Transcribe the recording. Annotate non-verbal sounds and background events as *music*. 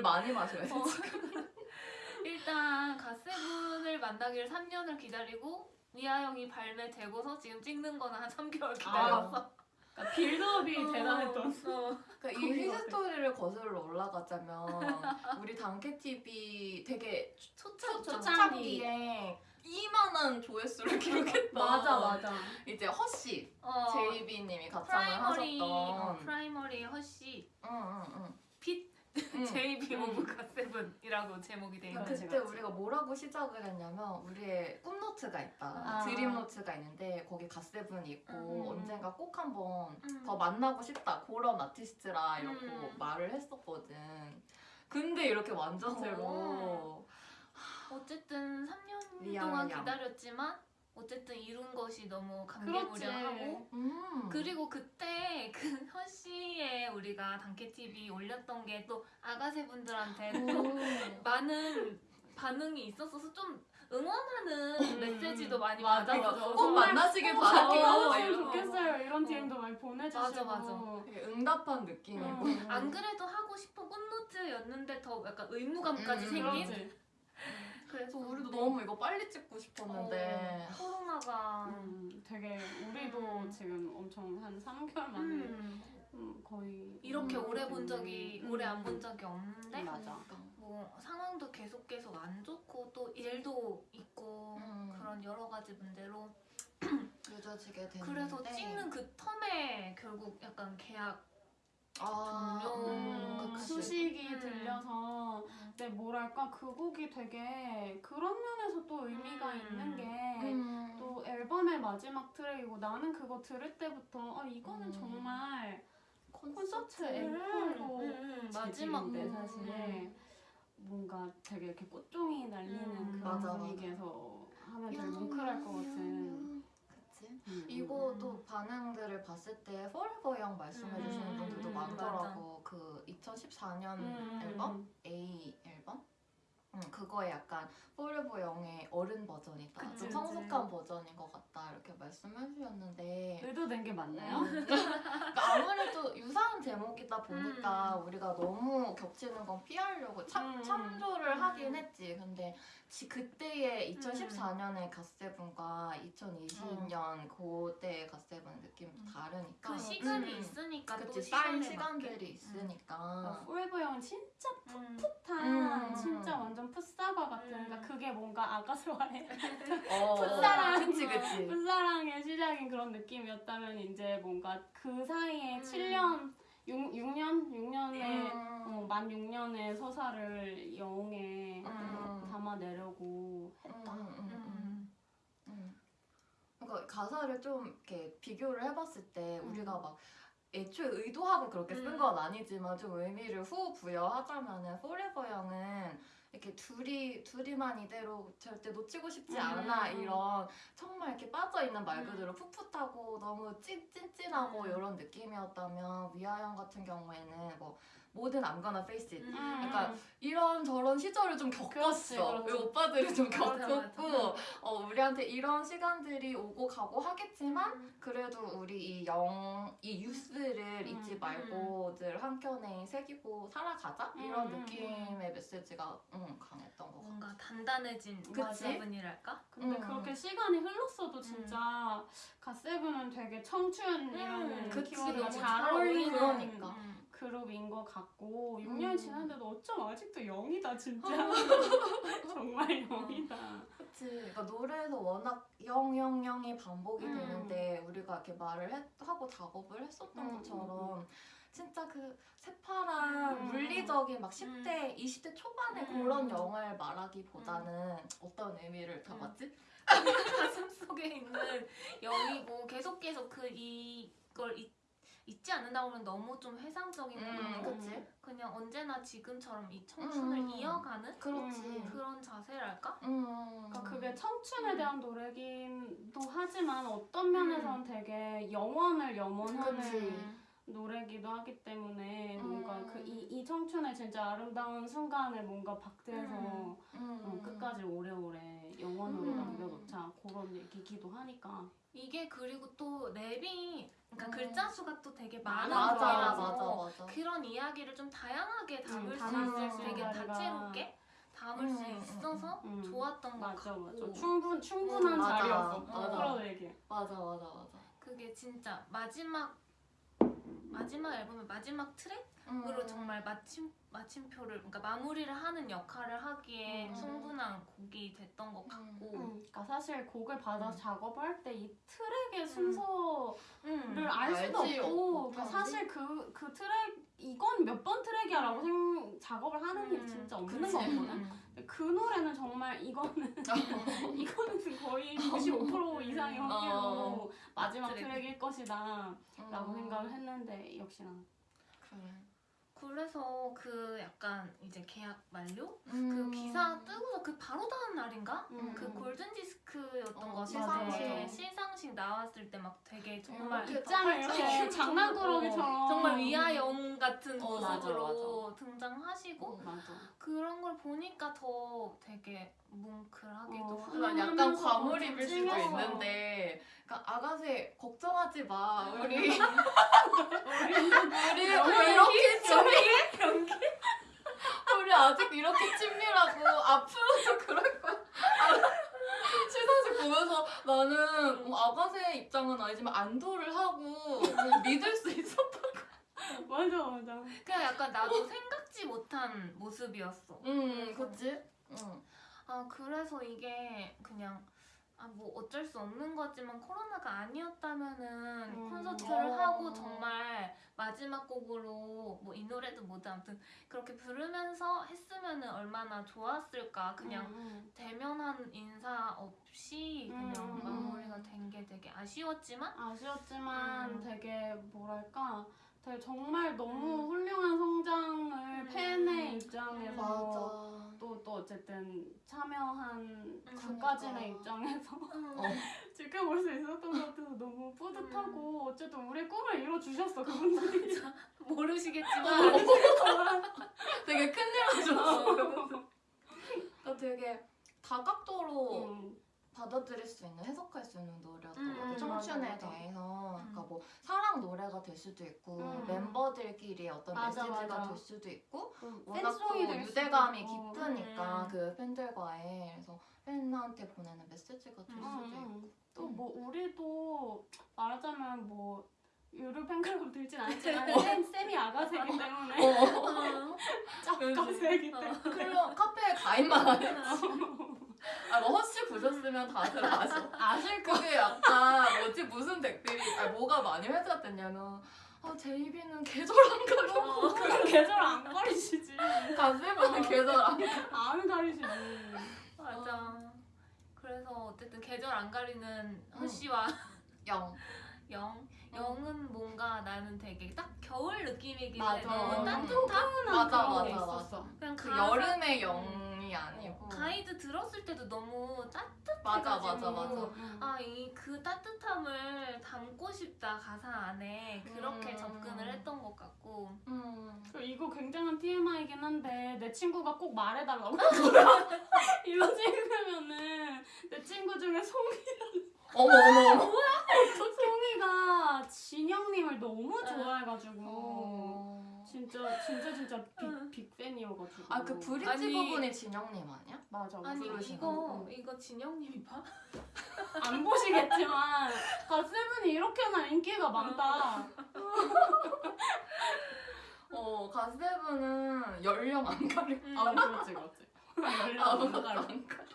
물 많이 마셔야 돼. 어. *laughs* 일단 갓세븐을 만나기를 3년을 기다리고 미아영이 발매되고서 지금 찍는 거는 한 3개월 기다렸어. 그러니까 build-up이 어. 대단했던. 어. 그러니까 이 history를 거슬러 올라가자면 우리 단케 TV 되게 초창 초창기에 이만한 조회수를 기록했던 맞아 맞아. 이제 Hush 어, 제이비님이 가창을 프라이머리 어, 하셨던 프라이머리 Hush 응응응 feat 응. JB 음. of GOT7이라고 제목이 돼 있는 그치, 그때 그치. 우리가 뭐라고 시작을 했냐면 우리의 꿈노트가 있다 아. dream note가 있는데 거기 갓세븐이 있고 음. 언젠가 꼭 한번 음. 더 만나고 싶다 그런 아티스트라 이렇게 음. 말을 했었거든 근데 이렇게 완전체로 어. 어쨌든 3년 미안, 동안 미안. 기다렸지만 어쨌든 이룬 것이 너무. 감개무량하고 음. 그리고 그때 그 *laughs* Hush에 우리가 단케 TV 올렸던 게 또 아가새 분들한테 또 음. 많은 반응이 있었어서 좀 응원하는 음. 메시지도 많이 맞아, 받아서 맞아. 꼭 만나시길 꼭 바랄게요. 좋겠어요. 이런 DM도 많이 보내주시고. 맞아, 맞아. 응답한 느낌이고 음. 안 그래도 하고 싶은 꽃노트였는데 더 약간 의무감까지 음, 생긴 그래서 우리도 너무 이거 빨리 찍고 싶었는데 어, 코로나가 음, 되게 우리도 음. 지금 엄청 한 3개월 만에 음, 음, 거의 이렇게 음, 오래 본 적이 음. 오래 안 본 적이 없는데 맞아. 뭐 상황도 계속 계속 안 좋고 또 일도 있고 음. 그런 여러 가지 문제로 *clears throat* 늦어지게 됐는데 그래서 찍는 그 텀에 결국 약간 계약 아, 음, 그치. 소식이 음. 들려서 근데 뭐랄까 그 곡이 되게 그런 면에서 또 의미가 음. 있는 게 음. 또 앨범의 마지막 트랙이고 나는 그거 들을 때부터 아 이거는 음. 정말 콘서트 앵콜로 마지막 재질인데 음. 사실 뭔가 되게 이렇게 꽃종이 날리는 음. 그런 맞아, 분위기에서 하면 되게 뭉클할 것 같은 그치 음, 이거 음, 또 반응들을 봤을 때 Forever Young 말씀해 주시는 음, 분들도 음, 많더라고 그 2014년 음, 앨범? 음. A 앨범? 음, 그거에 약간 Forever Young의 어른 버전이다 그치, 좀 그치. 성숙한 버전인 것 같다 이렇게 말씀해 주셨는데 의도된 게 맞나요? 음. *laughs* 그러니까 아무래도 유사한 제목이다 보니까 음. 우리가 너무 겹치는 건 피하려고 참, 음. 참조를 음. 하긴 했지. 근데 지, 그때의 2014년의 갓세븐과 2020년 그때의 GOT7 느낌이 또 다르니까. 그 시간이 음. 있으니까 또 그치, 쌓인 시간에 시간들이 맞게. 있으니까. 어, Forever Young은 진짜 음. 풋한 음. 진짜 완전 풋사과 같은 음. 그러니까 그게 뭔가 아가새와의 어, *laughs* 풋사랑. 그치, 그치. 풋사랑의 시작인 그런 느낌이었다면 이제 뭔가 그 사이에 음. 7년 6, 6년? 6년의 음. 어, 만 6년의 서사를 영웅에 음. 담아내려고 했다. 음, 음, 음, 음. 음. 그러니까 가사를 좀 이렇게 비교를 해봤을 때 음. 우리가 막 애초에 의도하고 그렇게 쓴 음. 건 아니지만 좀 의미를 후 부여하자면은 Forever Young은 이렇게 둘이 둘이만 이대로 절대 놓치고 싶지 음. 않아 이런 정말 이렇게 빠져 있는 말 음. 그대로 풋풋하고 너무 찐 찐찐하고 음. 이런 느낌이었다면 We Are Young 같은 경우에는 뭐 모든 I'm gonna face it 음. 약간 이런 저런 시절을 좀 겪었어. 그렇지, 그렇지. 우리 오빠들이 좀 겪었고. 어, 우리한테 이런 시간들이 오고 가고 하겠지만 음. 그래도 우리 이 영, 이 유스를 음, 잊지 말고 늘 한켠에 새기고 살아가자 이런 음, 음, 느낌의 메시지가 음, 강했던 것 같아. 뭔가 단단해진? 갓세븐이랄까? 근데 음. 그렇게 시간이 흘렀어도 진짜 갓세븐은 되게 청춘이라는 음. 키워드가 잘 어울리는 그러니까. 음. 그룹인 것 같고 6년 음. 지났는데도 어쩜 아직도 영이다 진짜 *laughs* 정말 영이다 그치. 그러니까 노래에서 워낙 영영영이 반복이 음. 되는데 우리가 이렇게 말을 했, 하고 작업을 했었던 음, 것처럼 진짜 그 새파란 음. 물리적인 막 10대, 20대 초반의 음. 그런 영을 말하기보다는 어떤 의미를 담았지? *laughs* 가슴 속에 있는 영이고 계속 계속 그 이걸 잊, 잊지 않는다고 하면 너무 좀 회상적인 것 음, 같고 그치. 그냥 언제나 지금처럼 이 청춘을 음. 이어가는 그렇지. 음. 그런 자세랄까? 음. 그러니까 그게 청춘에 음. 대한 노래기도 하지만 어떤 면에서는 되게 영원을 염원하는 그치. 노래기도 하기 때문에 음. 뭔가 그 이 이 청춘의 진짜 아름다운 순간을 뭔가 박대해서 음. 음. 어, 끝까지 오래오래 영원으로 음. 남겨놓자 그런 얘기기도 하니까 이게 이게 그리고 또 랩이 그러니까 음. 글자 수가 또 되게 많은 맞아, 곡이라서 맞아 맞아. 그런 이야기를 좀 다양하게 담을 수 담을 있어서 수 되게 다채롭게 담을 수 음, 음, 있어서 음. 좋았던 것 같고 맞아 충분 충분한 음. 자리였어. 프로에게 맞아 맞아 맞아. 그게 진짜 마지막 마지막 앨범의 마지막 트랙으로 음. 정말 마침 마침표를 그러니까 마무리를 하는 역할을 하기에 음. 충분한 곡이 됐던 것 같고 음, 그러니까 사실 곡을 받아서 음. 작업을 할때 이 트랙의 순서를 음. 알 수도 알지, 없고 그러니까? 사실 그, 그 트랙 이건 몇 번 트랙이야 라고 생, 작업을 하는 게 음, 진짜 없는 그치. 거거든 음. 그 노래는 정말 이거는 *laughs* 이거는 거의 95% 이상의 확률로 어. 마지막 트랙. 트랙일 것이다 라고 음. 생각을 했는데 역시나 그래. 그래서 그 약간 이제 계약 만료 음. 그 기사 뜨고서 그 바로 다음 날인가 음, 그 음. 골든 디스크 였던 어, 거 시상식. 시상식 시상식 나왔을 때 막 되게 정말 이렇게 입장을 이렇게 어, 장난꾸러기처럼. 정말 위아영 같은 어, 모습으로 등장하시고 어, 맞아. 그런 걸 보니까 더 되게 뭉클하기도 어, 하고 그러니까 약간 과몰입일 수도. 있는데 그러니까 아가새 걱정하지 마. 우리 우리 우리 연기? 이렇게 친밀 *laughs* 우리 아직 이렇게 친밀하고 앞으로도 그럴 거야 아, 시상식 보면서 나는 어, 아가새 입장은 아니지만 안도를 하고 믿을 수 있었다 맞아 맞아. 그냥 약간 나도 생각지 못한 모습이었어. 음 그치? 응. 아 그래서 이게 그냥 아 뭐 어쩔 수 없는 거지만 코로나가 아니었다면은 음. 콘서트를 어. 하고 정말 마지막 곡으로 뭐 이 노래도 뭐든 아무튼 그렇게 부르면서 했으면은 얼마나 좋았을까 그냥 음, 음. 대면한 인사 없이 그냥 음, 음. 마무리가 된 게 되게 아쉬웠지만 아쉬웠지만 음. 되게 뭐랄까 되게 정말 너무 음. 훌륭한 성장을 음. 팬의 입장에서 맞아 또, 또 어쨌든 참여한 음, 작가진의 그러니까. 입장에서 어. *laughs* 지켜볼 수 있었던 것 같아서 너무 뿌듯하고 어쨌든 우리의 꿈을 이뤄주셨어 그분들이. *laughs* 모르시겠지만. *laughs* 되게 큰일 하셨어 그러니까 되게 다각도로 음, 받아들일 수 있는 해석할 수 있는 노래였던 음, 것 같아요. 음, 청춘에 맞아, 맞아. 대해서 음. 그러니까 뭐 사랑 노래가 될 수도 있고 음. 멤버들끼리 어떤 맞아, 메시지가. 될 수도 있고 그 워낙 또 유대감이 있고. 깊으니까 음. 그 팬들과의 그래서 팬한테 보내는 메시지가 될 음, 수도 있고 음, 또뭐 우리도 말하자면 뭐 유료 팬클럽 들진 않지만 쌤, 쌤이 아가새이기 때문에 어. *laughs* 어. 때문에 클럽 카페에 가입만 안 했지. 아, 뭐 허쉬 보셨으면 다들 아셔. *laughs* 아실 거 그게 약간 뭐지 무슨 댓글이 아 뭐가 많이 회자가 됐냐면 아 제이비는 계절 안 가려고 그건 계절 안 가리시지 가세븐은 계절 안 안 가리시지 맞아. 그래서 어쨌든 계절 안 가리는 음. 허씨와 영. 영. 영은 뭔가 나는 되게 딱 겨울 느낌이긴 맞아. 해. 너무 음. 따뜻한? 맞아 그런 게 맞아 있었어. 맞아. 그냥 그 가사- 여름의 영 이 아니고 가이드 들었을 때도 너무 따뜻해가지고 맞아 맞아 맞아. 음. 아, 이 그 따뜻함을 담고 싶다 가사 안에 그렇게 음. 접근을 했던 것 같고 음. 그 이거 굉장한 TMI이긴 한데 내 친구가 꼭 말해달라고 *laughs* *laughs* 이거 찍으면은 내 친구 중에 송이 어머 어머 어머. *laughs* 송이가 진영님을 너무 좋아해가지고 어. 진짜 진짜 진짜 응. 빅, 빅팬이어가지고 아 그 브릿지 아니. 부분이 진영님 아니야? 맞아 아니 이거 이거 진영님이 봐? 안 보시겠지만 가세븐이 이렇게나 인기가 많다 어 가세븐은 연령 안. 음. 아 그렇지 그렇지 아무것도 안 가려.